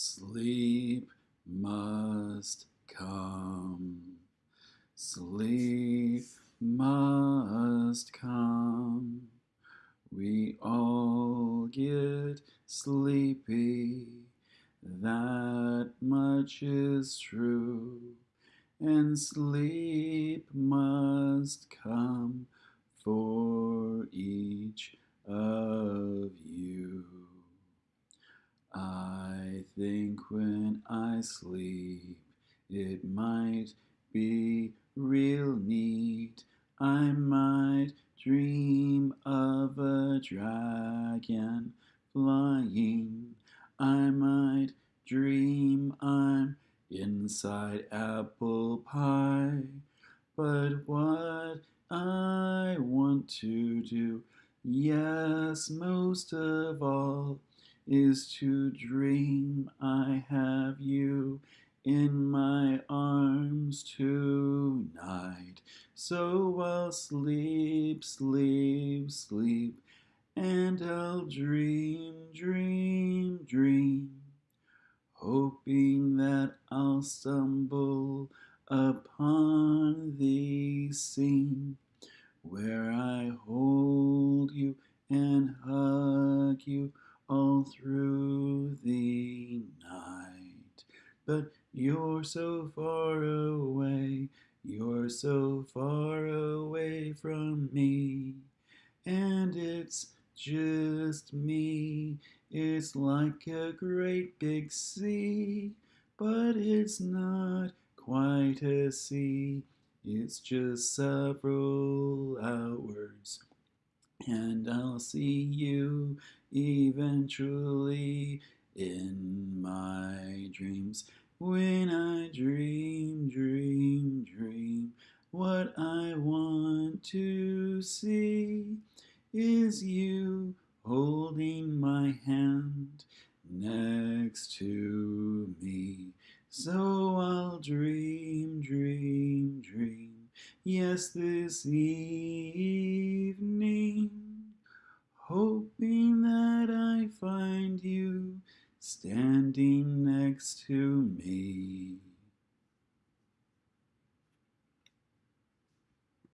Sleep must come. Sleep must come. We all get sleepy, that much is true. And sleep must come for each of you. I think when I sleep, it might be real neat. I might dream of a dragon flying. I might dream I'm inside apple pie. But what I want to do, yes, most of all, is to dream I have you in my arms tonight. So I'll sleep, sleep, sleep, and I'll dream, dream, dream, hoping that I'll stumble upon the scene where I hold you and hug you all through the night. But you're so far away, you're so far away from me, and it's just me. It's like a great big sea, but it's not quite a sea. It's just several and I'll see you eventually in my dreams. When I dream, dream, dream, what I want to see is you holding my hand next to me. So I'll dream, dream, dream. Yes, this evening, hoping that I find you standing next to me.